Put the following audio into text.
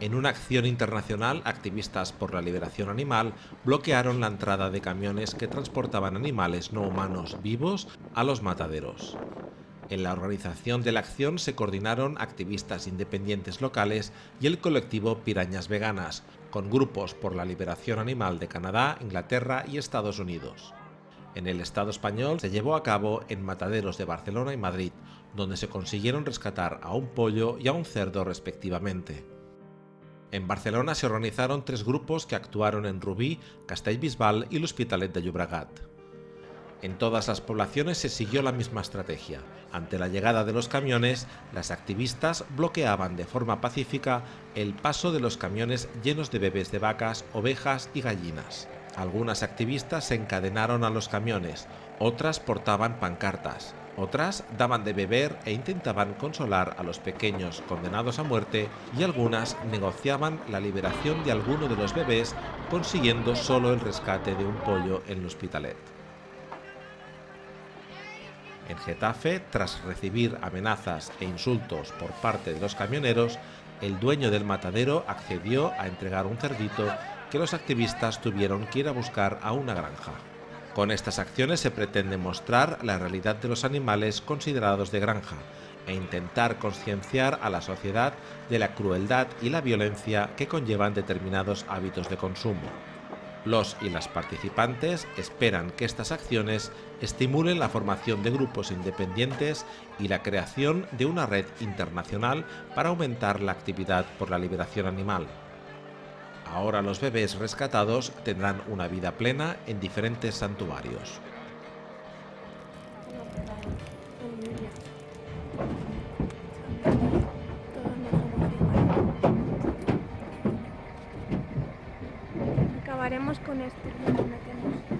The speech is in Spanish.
En una acción internacional, activistas por la liberación animal bloquearon la entrada de camiones que transportaban animales no humanos vivos a los mataderos. En la organización de la acción se coordinaron activistas independientes locales y el colectivo Pirañas Veganas, con grupos por la liberación animal de Canadá, Inglaterra y Estados Unidos. En el Estado español se llevó a cabo en mataderos de Barcelona y Madrid, donde se consiguieron rescatar a un pollo y a un cerdo respectivamente. En Barcelona se organizaron tres grupos que actuaron en Rubí, Castellbisbal y l'Hospitalet de Llobregat. En todas las poblaciones se siguió la misma estrategia. Ante la llegada de los camiones, las activistas bloqueaban de forma pacífica el paso de los camiones llenos de bebés de vacas, ovejas y gallinas. Algunas activistas se encadenaron a los camiones, otras portaban pancartas, otras daban de beber e intentaban consolar a los pequeños condenados a muerte y algunas negociaban la liberación de alguno de los bebés consiguiendo solo el rescate de un pollo en el hospitalet. En Getafe, tras recibir amenazas e insultos por parte de los camioneros, el dueño del matadero accedió a entregar un cerdito que los activistas tuvieron que ir a buscar a una granja. Con estas acciones se pretende mostrar la realidad de los animales considerados de granja e intentar concienciar a la sociedad de la crueldad y la violencia que conllevan determinados hábitos de consumo. Los y las participantes esperan que estas acciones estimulen la formación de grupos independientes y la creación de una red internacional para aumentar la actividad por la liberación animal. Ahora los bebés rescatados tendrán una vida plena en diferentes santuarios. Acabaremos con esto.